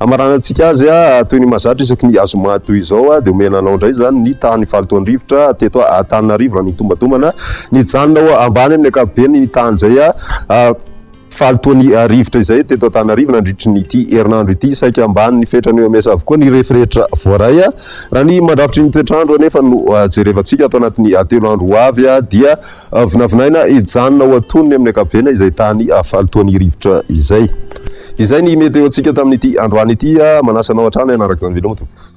Hamaranantsika azy toy ny mahazatra isaky ny zoma toy izao dia omena anao indray izany ny tahan'ny fahalotoan'ny rivotra teto Antananarivo raha nitombatomana nijanona ho ambany amin'ny ankapobeny ny tahan'izay fahalotoan'ny rivotra izay teto Antananarivo nandritry ny ity herinandro ity. Saika ambany ny fetrany eo amesa avokoa ny referetra voaray. Raha ny mandrafitry ny toetr'andro anefa no jerevantsika ato anatin'ny telo andro ho avy dia Vinavinaina hijanona ho antonony amin'ny ankapobeny izay tany fahalotoan'ny rivotra izay. Izay ny meteo antsika tamin'ity androany ity. Manasa anao hatrany hanaraka izany veloma tompoko.